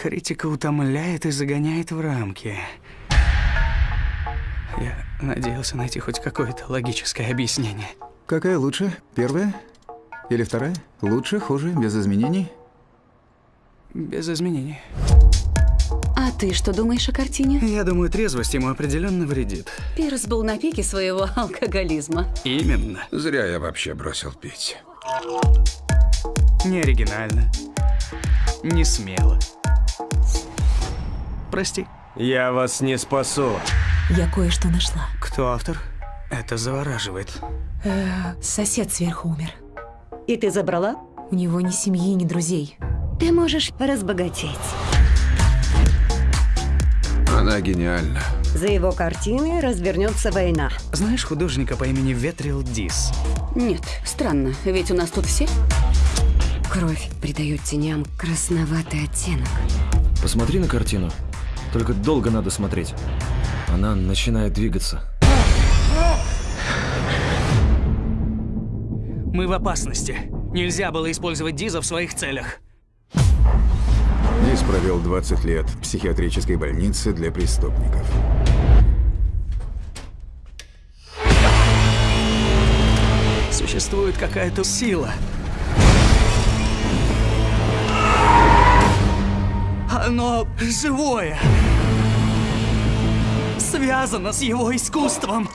Критика утомляет и загоняет в рамки. Я надеялся найти хоть какое-то логическое объяснение. Какая лучше? Первая? Или вторая? Лучше, хуже, без изменений? Без изменений. А ты что думаешь о картине? Я думаю, трезвость ему определенно вредит. Пирс был на пике своего алкоголизма. Именно. Зря я вообще бросил пить. Не оригинально. Не смело. Прости. Я вас не спасу. Я кое-что нашла. Кто автор? Это завораживает. Сосед сверху умер. И ты забрала? У него ни семьи, ни друзей. Ты можешь разбогатеть. Она гениальна. За его картины развернется война. Знаешь художника по имени Ветрил Дис? Нет, странно, ведь у нас тут все. Кровь придает теням красноватый оттенок. Посмотри на картину. Только долго надо смотреть. Она начинает двигаться. Мы в опасности. Нельзя было использовать Диза в своих целях. Дис провел 20 лет в психиатрической больнице для преступников. Существует какая-то сила. Оно живое. Связано с его искусством.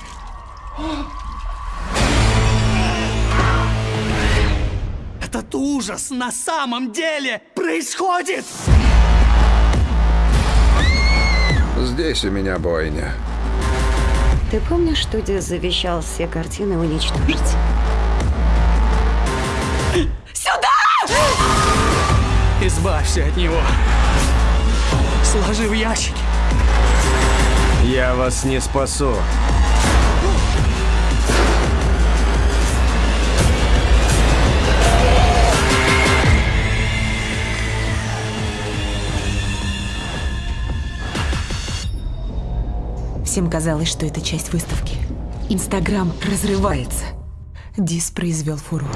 Этот ужас на самом деле происходит! Здесь у меня бойня. Ты помнишь, что Дис завещал все картины уничтожить? Избавься от него. Сложи в ящики. Я вас не спасу. Всем казалось, что это часть выставки. Инстаграм разрывается. Дис произвел фурор.